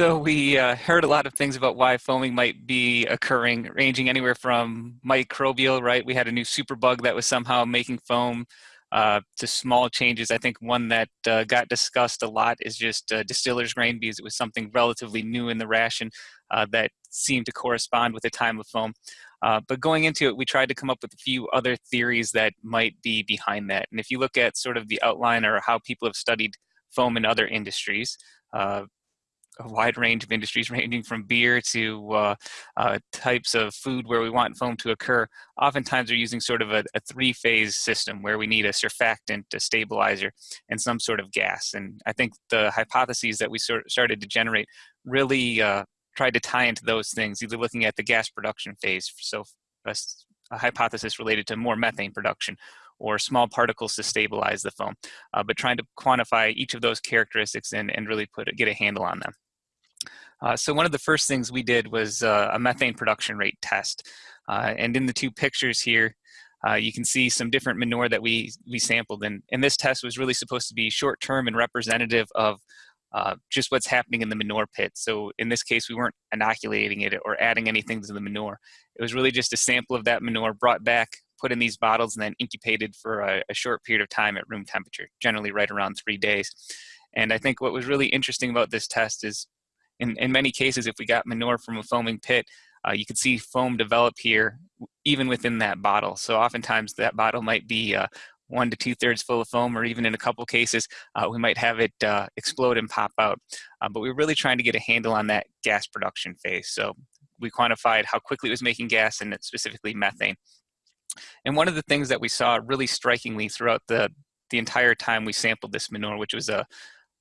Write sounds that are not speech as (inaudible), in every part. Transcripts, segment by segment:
So we uh, heard a lot of things about why foaming might be occurring, ranging anywhere from microbial, right? We had a new superbug that was somehow making foam uh, to small changes. I think one that uh, got discussed a lot is just uh, distiller's grain because it was something relatively new in the ration uh, that seemed to correspond with the time of foam. Uh, but going into it, we tried to come up with a few other theories that might be behind that. And if you look at sort of the outline or how people have studied foam in other industries, uh, a wide range of industries (laughs) ranging from beer to uh, uh, types of food where we want foam to occur. Oftentimes we're using sort of a, a three-phase system where we need a surfactant, a stabilizer, and some sort of gas. And I think the hypotheses that we sort of started to generate really uh, tried to tie into those things, either looking at the gas production phase, so a, a hypothesis related to more methane production, or small particles to stabilize the foam, uh, but trying to quantify each of those characteristics and, and really put get a handle on them. Uh, so one of the first things we did was uh, a methane production rate test. Uh, and in the two pictures here, uh, you can see some different manure that we, we sampled. And, and this test was really supposed to be short-term and representative of uh, just what's happening in the manure pit. So in this case, we weren't inoculating it or adding anything to the manure. It was really just a sample of that manure brought back, put in these bottles, and then incubated for a, a short period of time at room temperature, generally right around three days. And I think what was really interesting about this test is in, in many cases, if we got manure from a foaming pit, uh, you could see foam develop here even within that bottle. So oftentimes that bottle might be uh, one to two thirds full of foam, or even in a couple cases, uh, we might have it uh, explode and pop out. Uh, but we're really trying to get a handle on that gas production phase. So we quantified how quickly it was making gas and specifically methane. And one of the things that we saw really strikingly throughout the, the entire time we sampled this manure, which was a,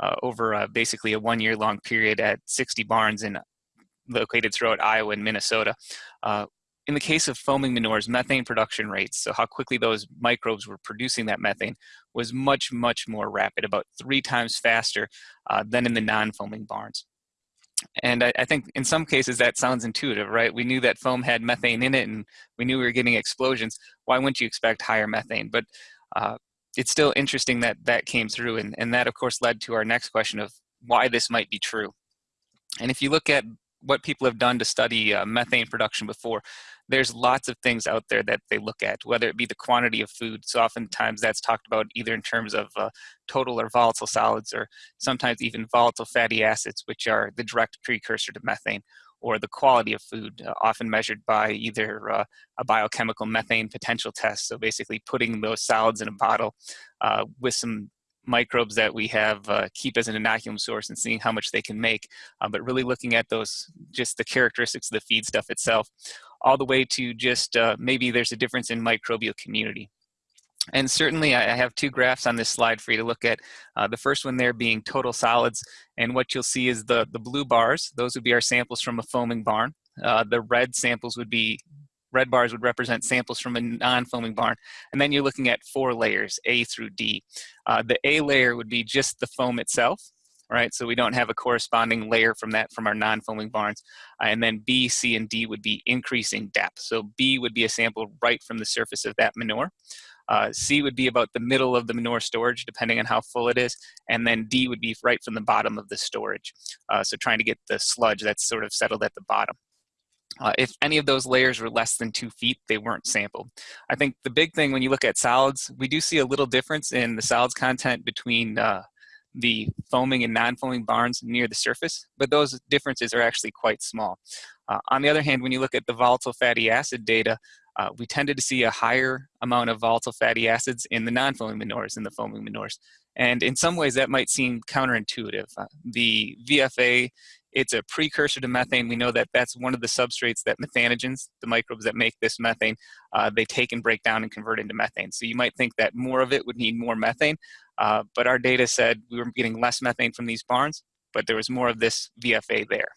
uh, over uh, basically a one year long period at 60 barns in, located throughout Iowa and Minnesota. Uh, in the case of foaming manures, methane production rates, so how quickly those microbes were producing that methane, was much, much more rapid, about three times faster uh, than in the non-foaming barns. And I, I, think in some cases that sounds intuitive, right? We knew that foam had methane in it and we knew we were getting explosions. Why wouldn't you expect higher methane? But uh, it's still interesting that that came through and, and that of course led to our next question of why this might be true. And if you look at what people have done to study uh, methane production before, there's lots of things out there that they look at, whether it be the quantity of food. So oftentimes that's talked about either in terms of uh, total or volatile solids, or sometimes even volatile fatty acids, which are the direct precursor to methane, or the quality of food, uh, often measured by either uh, a biochemical methane potential test. So basically putting those solids in a bottle uh, with some microbes that we have uh, keep as an inoculum source and seeing how much they can make, uh, but really looking at those, just the characteristics of the feed stuff itself, all the way to just uh, maybe there's a difference in microbial community. And certainly I have two graphs on this slide for you to look at. Uh, the first one there being total solids. And what you'll see is the, the blue bars. Those would be our samples from a foaming barn. Uh, the red samples would be, red bars would represent samples from a non-foaming barn. And then you're looking at four layers, A through D. Uh, the A layer would be just the foam itself right? So we don't have a corresponding layer from that from our non-foaming barns. Uh, and then B, C, and D would be increasing depth. So B would be a sample right from the surface of that manure. Uh, C would be about the middle of the manure storage, depending on how full it is. And then D would be right from the bottom of the storage. Uh, so trying to get the sludge that's sort of settled at the bottom. Uh, if any of those layers were less than two feet, they weren't sampled. I think the big thing when you look at solids, we do see a little difference in the solids content between uh, the foaming and non-foaming barns near the surface, but those differences are actually quite small. Uh, on the other hand, when you look at the volatile fatty acid data, uh, we tended to see a higher amount of volatile fatty acids in the non-foaming manures than the foaming manures. And in some ways that might seem counterintuitive. Uh, the VFA, it's a precursor to methane. We know that that's one of the substrates that methanogens, the microbes that make this methane, uh, they take and break down and convert into methane. So you might think that more of it would need more methane, uh, but our data said we were getting less methane from these barns, but there was more of this VFA there.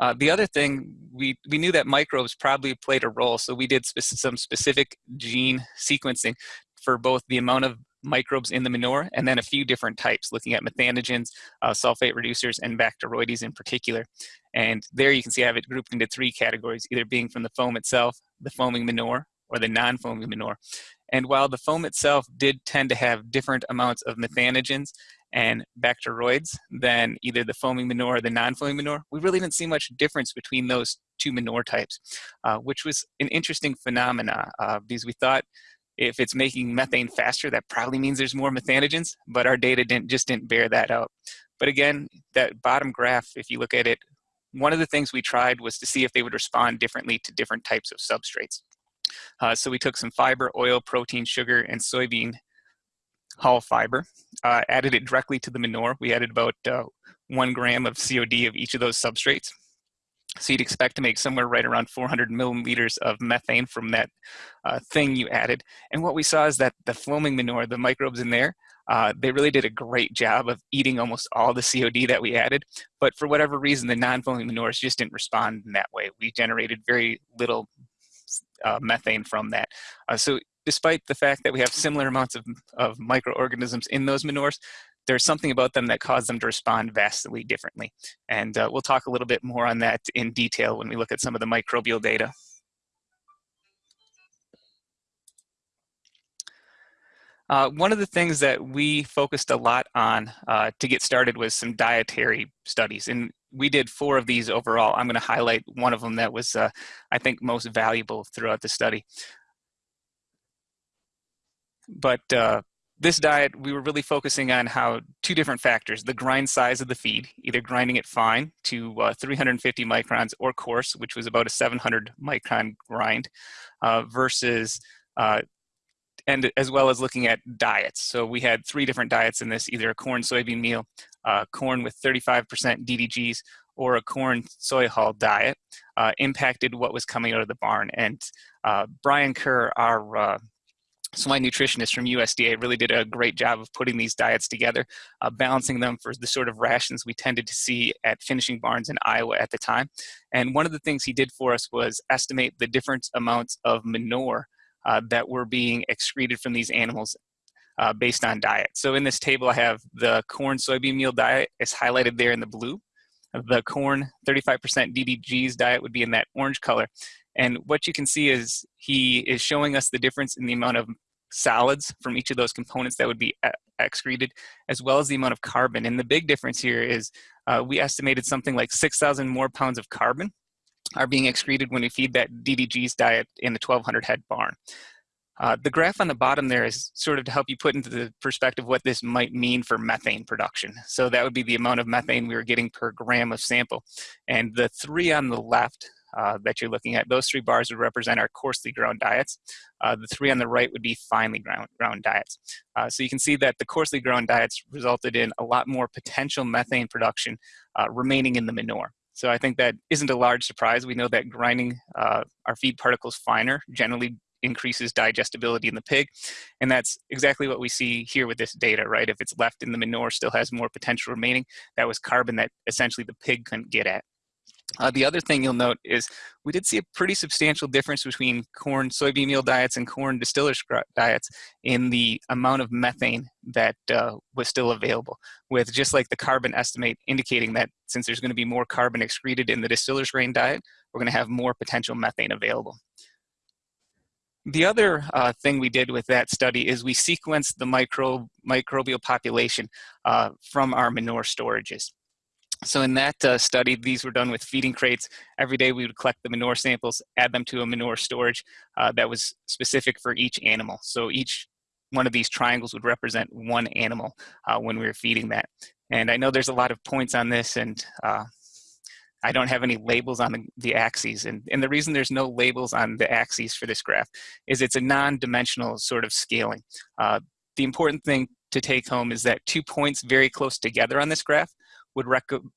Uh, the other thing, we, we knew that microbes probably played a role, so we did spe some specific gene sequencing for both the amount of microbes in the manure and then a few different types, looking at methanogens, uh, sulfate reducers, and Bacteroides in particular. And there you can see I have it grouped into three categories, either being from the foam itself, the foaming manure, or the non-foaming manure. And while the foam itself did tend to have different amounts of methanogens and bacteroids than either the foaming manure or the non-foaming manure, we really didn't see much difference between those two manure types, uh, which was an interesting phenomena uh, because we thought if it's making methane faster, that probably means there's more methanogens, but our data didn't just didn't bear that out. But again, that bottom graph, if you look at it, one of the things we tried was to see if they would respond differently to different types of substrates. Uh, so we took some fiber, oil, protein, sugar, and soybean hull fiber, uh, added it directly to the manure. We added about uh, one gram of COD of each of those substrates. So you'd expect to make somewhere right around 400 milliliters of methane from that uh, thing you added. And what we saw is that the foaming manure, the microbes in there, uh, they really did a great job of eating almost all the COD that we added. But for whatever reason, the non-foaming manures just didn't respond in that way. We generated very little uh, methane from that. Uh, so despite the fact that we have similar amounts of, of microorganisms in those manures, there's something about them that cause them to respond vastly differently. And uh, we'll talk a little bit more on that in detail when we look at some of the microbial data. Uh, one of the things that we focused a lot on uh, to get started was some dietary studies. And we did four of these overall. I'm going to highlight one of them that was, uh, I think, most valuable throughout the study. But uh, this diet, we were really focusing on how two different factors, the grind size of the feed, either grinding it fine to uh, 350 microns or coarse, which was about a 700 micron grind, uh, versus, uh, and as well as looking at diets. So we had three different diets in this, either a corn soybean meal, uh, corn with 35% DDGs, or a corn soy hull diet, uh, impacted what was coming out of the barn. And uh, Brian Kerr, our so my nutritionist from USDA really did a great job of putting these diets together, uh, balancing them for the sort of rations we tended to see at finishing barns in Iowa at the time. And one of the things he did for us was estimate the different amounts of manure uh, that were being excreted from these animals uh, based on diet. So in this table, I have the corn soybean meal diet is highlighted there in the blue. The corn 35% DDGs diet would be in that orange color. And what you can see is he is showing us the difference in the amount of solids from each of those components that would be excreted, as well as the amount of carbon. And the big difference here is uh, we estimated something like 6,000 more pounds of carbon are being excreted when we feed that DDG's diet in the 1,200 head barn. Uh, the graph on the bottom there is sort of to help you put into the perspective what this might mean for methane production. So that would be the amount of methane we were getting per gram of sample. And the three on the left uh, that you're looking at. Those three bars would represent our coarsely ground diets. Uh, the three on the right would be finely ground, ground diets. Uh, so you can see that the coarsely ground diets resulted in a lot more potential methane production uh, remaining in the manure. So I think that isn't a large surprise. We know that grinding uh, our feed particles finer generally increases digestibility in the pig. And that's exactly what we see here with this data, right? If it's left in the manure, still has more potential remaining. That was carbon that essentially the pig couldn't get at. Uh, the other thing you'll note is we did see a pretty substantial difference between corn soybean meal diets and corn distillers diets in the amount of methane that uh, was still available, with just like the carbon estimate indicating that since there's going to be more carbon excreted in the distillers grain diet, we're going to have more potential methane available. The other uh, thing we did with that study is we sequenced the micro, microbial population uh, from our manure storages. So in that uh, study, these were done with feeding crates. Every day we would collect the manure samples, add them to a manure storage uh, that was specific for each animal. So each one of these triangles would represent one animal uh, when we were feeding that. And I know there's a lot of points on this and uh, I don't have any labels on the, the axes. And, and the reason there's no labels on the axes for this graph is it's a non-dimensional sort of scaling. Uh, the important thing to take home is that two points very close together on this graph would,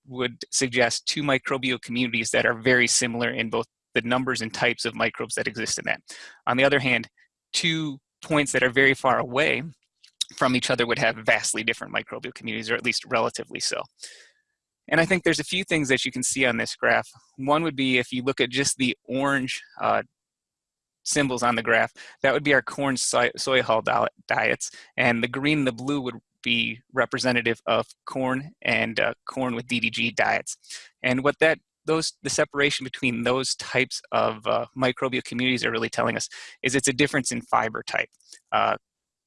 would suggest two microbial communities that are very similar in both the numbers and types of microbes that exist in that. On the other hand, two points that are very far away from each other would have vastly different microbial communities, or at least relatively so. And I think there's a few things that you can see on this graph. One would be if you look at just the orange uh, symbols on the graph, that would be our corn soy, soy hull diets, and the green and the blue would be representative of corn and uh, corn with DDG diets. And what that those the separation between those types of uh, microbial communities are really telling us is it's a difference in fiber type. Uh,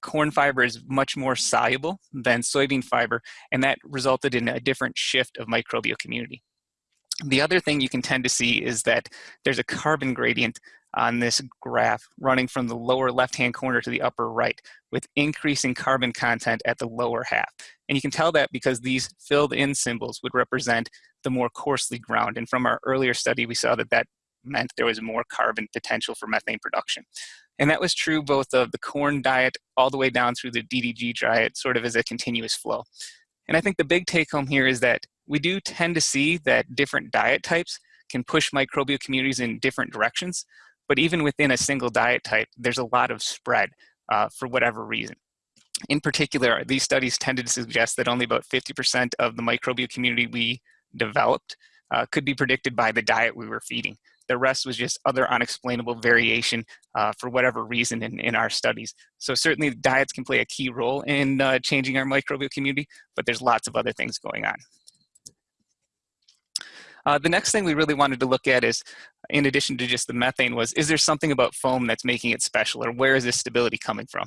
corn fiber is much more soluble than soybean fiber, and that resulted in a different shift of microbial community. The other thing you can tend to see is that there's a carbon gradient on this graph running from the lower left-hand corner to the upper right with increasing carbon content at the lower half. And you can tell that because these filled in symbols would represent the more coarsely ground. And from our earlier study, we saw that that meant there was more carbon potential for methane production. And that was true both of the corn diet all the way down through the DDG diet, sort of as a continuous flow. And I think the big take home here is that we do tend to see that different diet types can push microbial communities in different directions. But even within a single diet type, there's a lot of spread uh, for whatever reason. In particular, these studies tended to suggest that only about 50% of the microbial community we developed uh, could be predicted by the diet we were feeding. The rest was just other unexplainable variation uh, for whatever reason in, in our studies. So certainly diets can play a key role in uh, changing our microbial community, but there's lots of other things going on. Uh, the next thing we really wanted to look at is, in addition to just the methane, was is there something about foam that's making it special, or where is this stability coming from?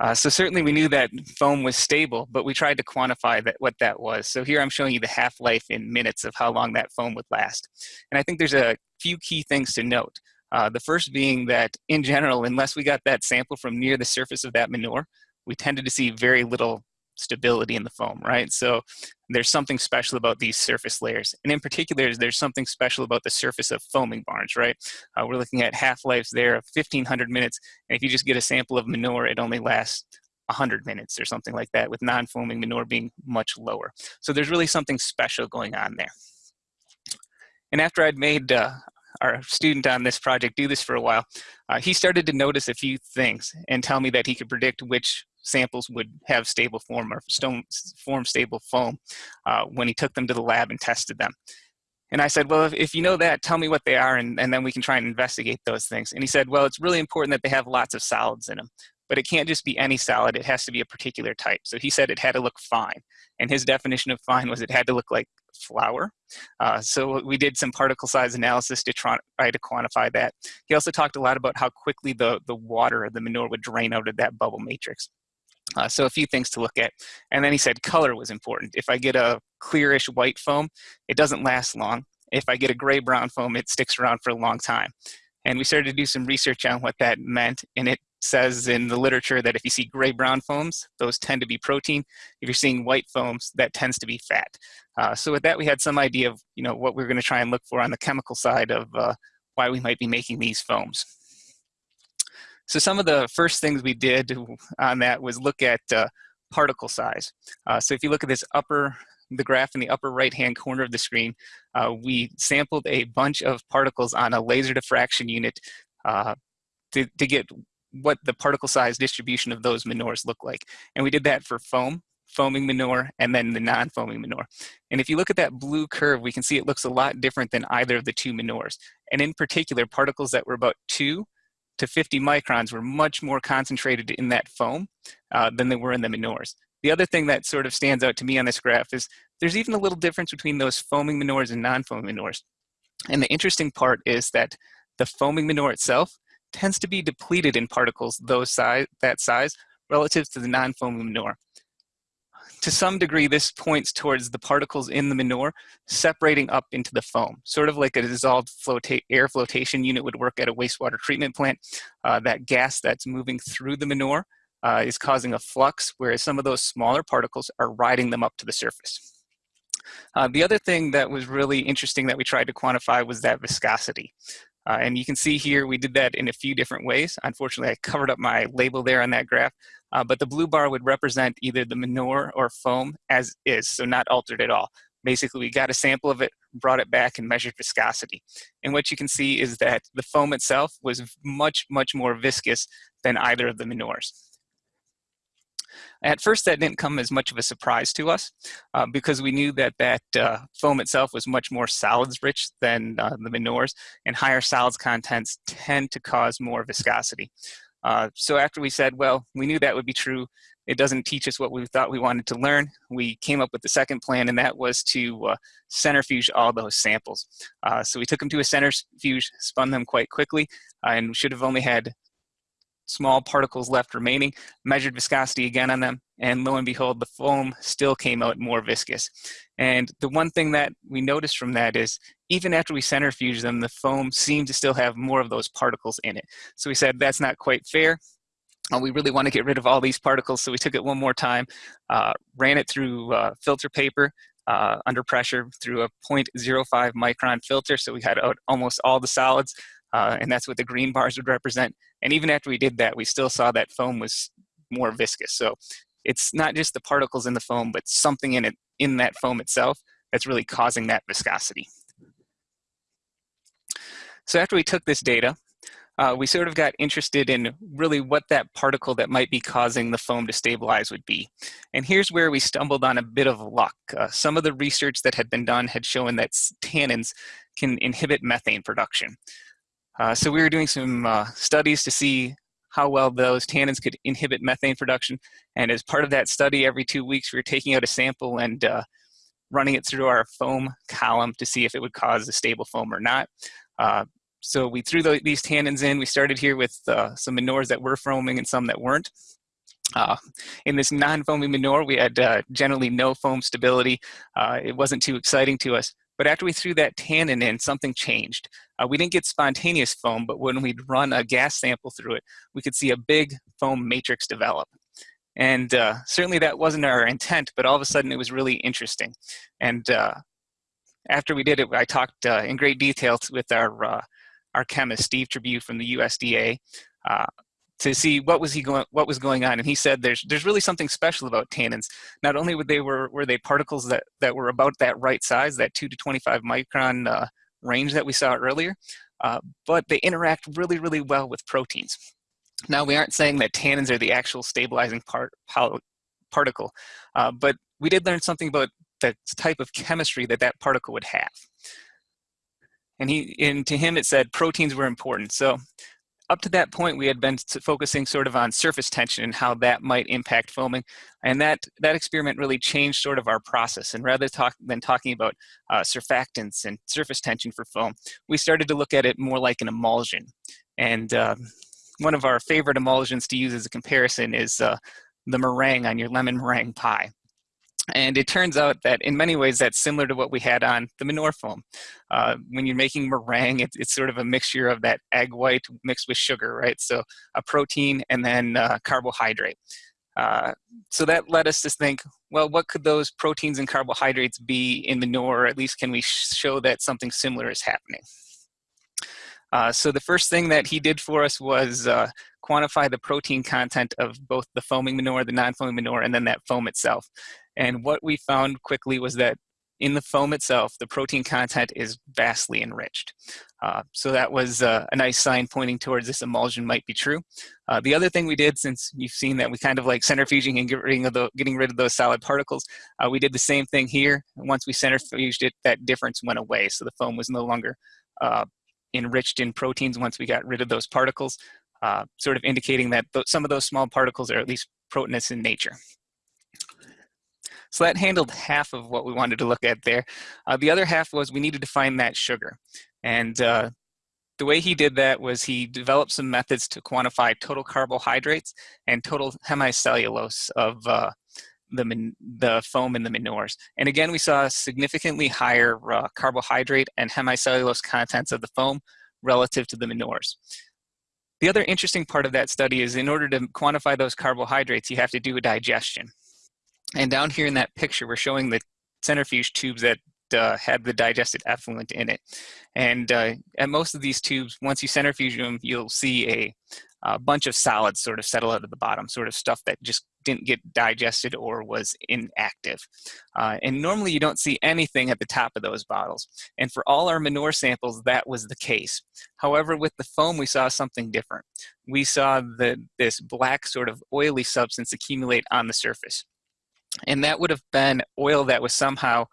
Uh, so certainly we knew that foam was stable, but we tried to quantify that, what that was. So here I'm showing you the half-life in minutes of how long that foam would last. And I think there's a few key things to note. Uh, the first being that in general, unless we got that sample from near the surface of that manure, we tended to see very little stability in the foam, right? So there's something special about these surface layers. And in particular, there's something special about the surface of foaming barns, right? Uh, we're looking at half-lives there of 1500 minutes. And if you just get a sample of manure, it only lasts 100 minutes or something like that, with non-foaming manure being much lower. So there's really something special going on there. And after I'd made uh, our student on this project do this for a while, uh, he started to notice a few things and tell me that he could predict which samples would have stable form or stone form stable foam uh, when he took them to the lab and tested them. And I said, well, if, if, you know that, tell me what they are, and, and then we can try and investigate those things. And he said, well, it's really important that they have lots of solids in them, but it can't just be any solid, it has to be a particular type. So he said it had to look fine. And his definition of fine was it had to look like flour. Uh, so we did some particle size analysis to try, to quantify that. He also talked a lot about how quickly the, the water, the manure would drain out of that bubble matrix. Uh, so a few things to look at. And then he said color was important. If I get a clearish white foam, it doesn't last long. If I get a gray brown foam, it sticks around for a long time. And we started to do some research on what that meant. And it says in the literature that if you see gray brown foams, those tend to be protein. If you're seeing white foams, that tends to be fat. Uh, so with that, we had some idea of you know what we are going to try and look for on the chemical side of uh, why we might be making these foams. So some of the first things we did (laughs) on that was look at uh, particle size. Uh, so if you look at this upper, the graph in the upper right-hand corner of the screen, uh, we sampled a bunch of particles on a laser diffraction unit uh, to, to get what the particle size distribution of those manures look like. And we did that for foam, foaming manure, and then the non-foaming manure. And if you look at that blue curve, we can see it looks a lot different than either of the two manures. And in particular, particles that were about two to 50 microns were much more concentrated in that foam uh, than they were in the manures. The other thing that sort of stands out to me on this graph is there's even a little difference between those foaming manures and non-foaming manures. And the interesting part is that the foaming manure itself tends to be depleted in particles those size, that size relative to the non-foaming manure to some degree, this points towards the particles in the manure separating up into the foam, sort of like a dissolved air flotation unit would work at a wastewater treatment plant. Uh, that gas that's moving through the manure uh, is causing a flux, whereas some of those smaller particles are riding them up to the surface. Uh, the other thing that was really interesting that we tried to quantify was that viscosity. Uh, and you can see here we did that in a few different ways. Unfortunately, I covered up my label there on that graph, uh, but the blue bar would represent either the manure or foam as is, so not altered at all. Basically, we got a sample of it, brought it back, and measured viscosity. And what you can see is that the foam itself was much, much more viscous than either of the manures. At first, that didn't come as much of a surprise to us uh, because we knew that that uh, foam itself was much more solids rich than uh, the manures, and higher solids contents tend to cause more viscosity. Uh, so after we said, well, we knew that would be true, it doesn't teach us what we thought we wanted to learn. We came up with the second plan, and that was to uh, centrifuge all those samples. Uh, so we took them to a centrifuge, spun them quite quickly, and should have only had small particles left remaining, measured viscosity again on them, and lo and behold, the foam still came out more viscous. And the one thing that we noticed from that is even after we centrifuge them, the foam seemed to still have more of those particles in it. So we said, that's not quite fair. Uh, we really want to get rid of all these particles, so we took it one more time, uh, ran it through uh, filter paper uh, under pressure through a 0.05 micron filter, so we had almost all the solids, uh, and that's what the green bars would represent. And even after we did that, we still saw that foam was more viscous. So it's not just the particles in the foam, but something in it in that foam itself that's really causing that viscosity. So after we took this data, uh, we sort of got interested in really what that particle that might be causing the foam to stabilize would be. And here's where we stumbled on a bit of luck. Uh, some of the research that had been done had shown that tannins can inhibit methane production. Uh, so we were doing some uh, studies to see how well those tannins could inhibit methane production. And as part of that study, every two weeks, we were taking out a sample and uh, running it through our foam column to see if it would cause a stable foam or not. Uh, so we threw the, these tannins in. We started here with uh, some manures that were foaming and some that weren't. Uh, in this non-foaming manure, we had uh, generally no foam stability. Uh, it wasn't too exciting to us. But after we threw that tannin in, something changed. Uh, we didn't get spontaneous foam, but when we'd run a gas sample through it, we could see a big foam matrix develop. And uh, certainly that wasn't our intent, but all of a sudden it was really interesting. And uh, after we did it, I talked uh, in great detail with our, uh, our chemist, Steve Trabue from the USDA, uh, to see what was he going what was going on and he said there's there's really something special about tannins not only were they were were they particles that that were about that right size that 2 to 25 micron uh, range that we saw earlier uh, but they interact really really well with proteins. Now we aren't saying that tannins are the actual stabilizing part particle uh, but we did learn something about the type of chemistry that that particle would have. And he and to him it said proteins were important. So up to that point, we had been focusing sort of on surface tension and how that might impact foaming. And that, that experiment really changed sort of our process. And rather talk, than talking about uh, surfactants and surface tension for foam, we started to look at it more like an emulsion. And uh, one of our favorite emulsions to use as a comparison is uh, the meringue on your lemon meringue pie. And it turns out that in many ways that's similar to what we had on the manure foam. Uh, when you're making meringue, it, it's sort of a mixture of that egg white mixed with sugar, right? So a protein and then uh, carbohydrate. Uh, so that led us to think, well, what could those proteins and carbohydrates be in manure, or at least can we show that something similar is happening? Uh, so the first thing that he did for us was uh, quantify the protein content of both the foaming manure, the non-foaming manure, and then that foam itself. And what we found quickly was that in the foam itself, the protein content is vastly enriched. Uh, so that was uh, a nice sign pointing towards this emulsion might be true. Uh, the other thing we did, since you've seen that we kind of like centrifuging and getting, the, getting rid of those solid particles, uh, we did the same thing here. Once we centrifuged it, that difference went away. So the foam was no longer uh, enriched in proteins once we got rid of those particles, uh, sort of indicating that th some of those small particles are at least proteinous in nature. So that handled half of what we wanted to look at there. Uh, the other half was we needed to find that sugar. And uh, the way he did that was he developed some methods to quantify total carbohydrates and total hemicellulose of uh, the, the foam in the manures. And again, we saw significantly higher uh, carbohydrate and hemicellulose contents of the foam relative to the manures. The other interesting part of that study is in order to quantify those carbohydrates, you have to do a digestion. And down here in that picture, we're showing the centrifuge tubes that uh, had the digested effluent in it. And uh, at most of these tubes, once you centrifuge them, you'll see a, a, bunch of solids sort of settle out of the bottom, sort of stuff that just didn't get digested or was inactive. Uh, and normally you don't see anything at the top of those bottles. And for all our manure samples, that was the case. However, with the foam, we saw something different. We saw the, this black sort of oily substance accumulate on the surface. And that would have been oil that was somehow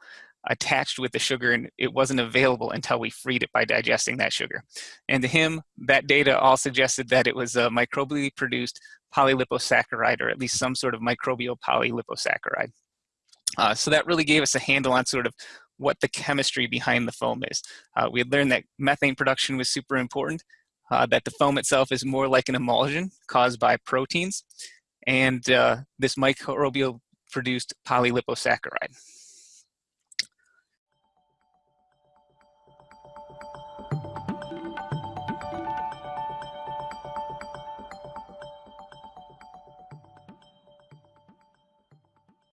attached with the sugar and it wasn't available until we freed it by digesting that sugar. And to him, that data all suggested that it was a microbially produced polyliposaccharide or at least some sort of microbial polyliposaccharide. Uh, so that really gave us a handle on sort of what the chemistry behind the foam is. Uh, we had learned that methane production was super important. uh, that the foam itself is more like an emulsion caused by proteins, and uh, this microbial produced polyliposaccharide.